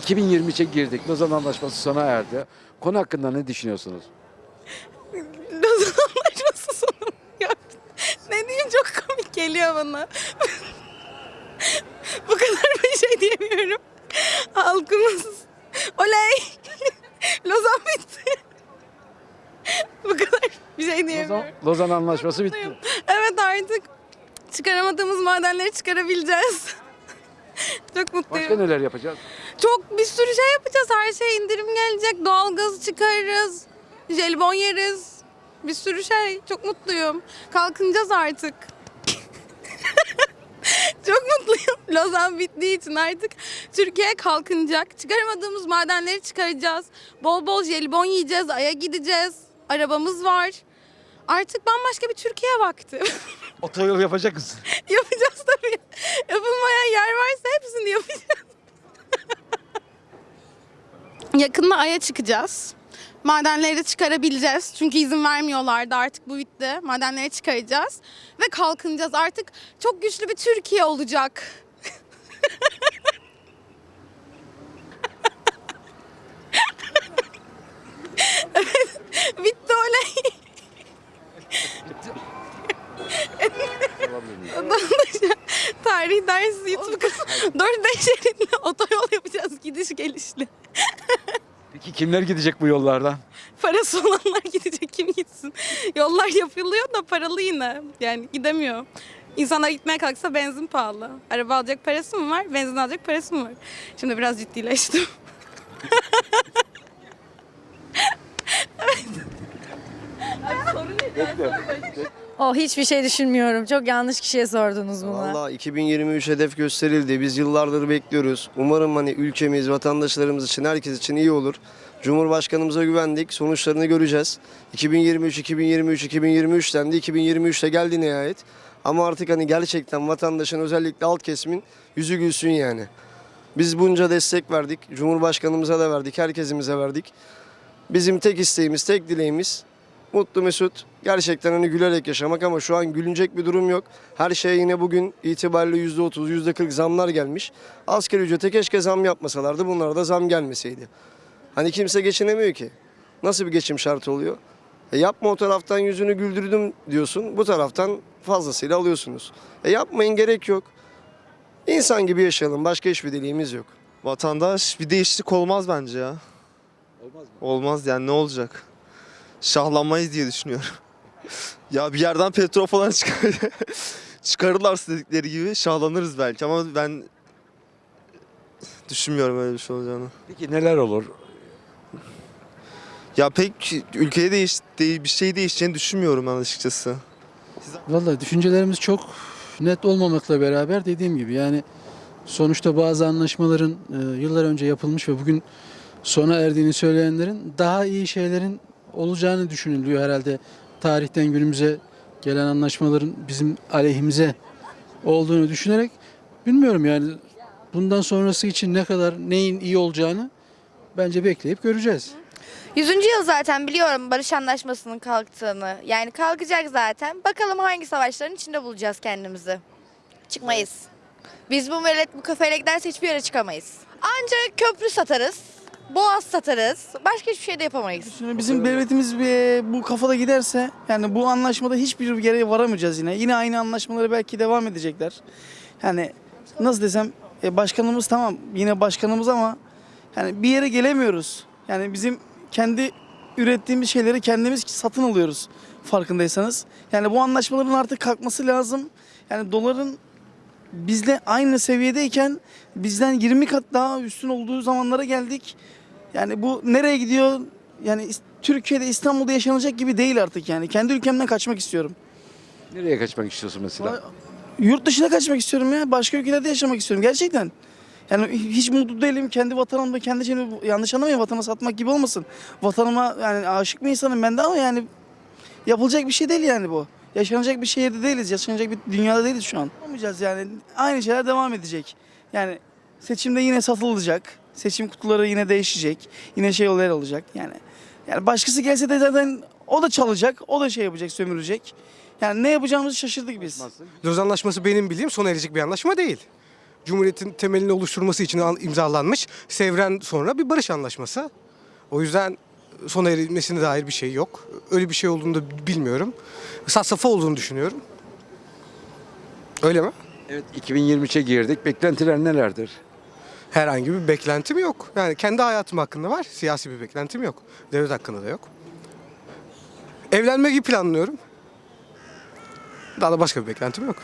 2023'e girdik. Lozan Anlaşması sona erdi. Konu hakkında ne düşünüyorsunuz? Lozan Anlaşması sonu ya. Ne diyeyim çok komik geliyor bana. Bu kadar bir şey diyemiyorum. Halkımız oley. Lozan bitti. Bu kadar bir şey Lozan, diyemiyorum. Lozan Anlaşması bitti. Evet artık çıkaramadığımız madenleri çıkarabileceğiz. Çok mutluyum. Başka neler yapacağız? Çok bir sürü şey yapacağız. Her şeye indirim gelecek. Doğalgaz çıkarırız. Jelibon yeriz. Bir sürü şey. Çok mutluyum. Kalkınacağız artık. Çok mutluyum. Lozan bittiği için artık Türkiye kalkınacak. Çıkaramadığımız madenleri çıkaracağız. Bol bol jelibon yiyeceğiz. Aya gideceğiz. Arabamız var. Artık bambaşka bir Türkiye vakti. Otoyol yapacak mısın? yapacağız tabii. Yapılmayan yer varsa hepsini yapacağız. Yakında Ay'a çıkacağız. Madenleri de çıkarabileceğiz. Çünkü izin vermiyorlardı artık bu bitti. Madenleri çıkaracağız. Ve kalkınacağız. Artık çok güçlü bir Türkiye olacak. Evet, bitti olay. Tarih dersi YouTube kanalı. 4-5 şeritli otoyol gidiş gelişli. Peki kimler gidecek bu yollardan? Parası olanlar gidecek kim gitsin. Yollar yapılıyor da paralı yine. Yani gidemiyor. İnsanlar gitmeye kalksa benzin pahalı. Araba alacak parası mı var? Benzin alacak parası mı var? Şimdi biraz ciddileştim. Oh hiçbir şey düşünmüyorum. Çok yanlış kişiye sordunuz bunu. Valla 2023 hedef gösterildi. Biz yıllardır bekliyoruz. Umarım hani ülkemiz, vatandaşlarımız için, herkes için iyi olur. Cumhurbaşkanımıza güvendik. Sonuçlarını göreceğiz. 2023, 2023, 2023 dendi. 2023'te geldi nihayet. Ama artık hani gerçekten vatandaşın özellikle alt kesimin yüzü gülsün yani. Biz bunca destek verdik. Cumhurbaşkanımıza da verdik. Herkesimize verdik. Bizim tek isteğimiz, tek dileğimiz mutlu mesut gerçekten hani gülerek yaşamak ama şu an gülünecek bir durum yok. Her şeye yine bugün itibariyle %30, %40 zamlar gelmiş. Asgari ücrete keşke zam yapmasalardı bunlara da zam gelmeseydi. Hani kimse geçinemiyor ki. Nasıl bir geçim şartı oluyor? E yapma o taraftan yüzünü güldürdüm diyorsun. Bu taraftan fazlasıyla alıyorsunuz. E yapmayın gerek yok. İnsan gibi yaşayalım. Başka hiçbir dileğimiz yok. Vatandaş bir değişiklik olmaz bence ya. Olmaz mı? Olmaz yani ne olacak? Şahlanmayız diye düşünüyorum. ya bir yerden petrol falan çıkar. çıkarırlarsa dedikleri gibi şahlanırız belki ama ben düşünmüyorum öyle bir şey olacağını. Peki neler olur? Ya pek ülkeye değiş, değil, bir şey değişeceğini düşünmüyorum ben açıkçası. Vallahi düşüncelerimiz çok net olmamakla beraber dediğim gibi yani sonuçta bazı anlaşmaların e, yıllar önce yapılmış ve bugün sona erdiğini söyleyenlerin daha iyi şeylerin olacağını düşünülüyor herhalde. Tarihten günümüze gelen anlaşmaların bizim aleyhimize olduğunu düşünerek bilmiyorum yani bundan sonrası için ne kadar neyin iyi olacağını bence bekleyip göreceğiz. 100. yıl zaten biliyorum barış anlaşmasının kalktığını. Yani kalkacak zaten. Bakalım hangi savaşların içinde bulacağız kendimizi. Çıkmayız. Biz bu millet bu kafayla giderse hiçbir yere çıkamayız. Ancak köprü satarız. Boğaz satarız. Başka hiçbir şey de yapamayız. Şimdi bizim devletimiz bu kafada giderse yani bu anlaşmada hiçbir yere varamayacağız yine. Yine aynı anlaşmaları belki devam edecekler. Yani nasıl desem e, başkanımız tamam yine başkanımız ama yani bir yere gelemiyoruz. Yani bizim kendi ürettiğimiz şeyleri kendimiz satın alıyoruz farkındaysanız. Yani bu anlaşmaların artık kalkması lazım. Yani doların bizle aynı seviyedeyken bizden 20 kat daha üstün olduğu zamanlara geldik. Yani bu nereye gidiyor? Yani Türkiye'de İstanbul'da yaşanacak gibi değil artık yani. Kendi ülkemden kaçmak istiyorum. Nereye kaçmak istiyorsun mesela? Yurt dışına kaçmak istiyorum ya. Başka ülkelerde yaşamak istiyorum gerçekten. Yani hiç mutlu değilim. Kendi vatanımda, kendi şeyimi yanlış anlamayın vatana satmak gibi olmasın. Vatanıma yani aşık bir insanım ben de ama yani yapılacak bir şey değil yani bu. Yaşanacak bir şehirde değiliz. Yaşanacak bir dünyada değiliz şu an. Olmayacağız yani. Aynı şeyler devam edecek. Yani seçimde yine satılacak. Seçim kutuları yine değişecek. Yine şey olaylar olacak yani. Yani başkası gelse de zaten o da çalacak. O da şey yapacak, sömürecek. Yani ne yapacağımızı şaşırdık biz. Lozan Anlaşması benim bildiğim sona erecek bir anlaşma değil. Cumhuriyetin temelini oluşturması için al- imzalanmış Sevren sonra bir barış anlaşması. O yüzden sona erilmesine dair bir şey yok. Öyle bir şey olduğunu da bilmiyorum. Safsata olduğunu düşünüyorum. Öyle mi? Evet 2023'e girdik. Beklentiler nelerdir? Herhangi bir beklentim yok. Yani kendi hayatım hakkında var. Siyasi bir beklentim yok. Devlet hakkında da yok. Evlenmeyi planlıyorum. Daha da başka bir beklentim yok.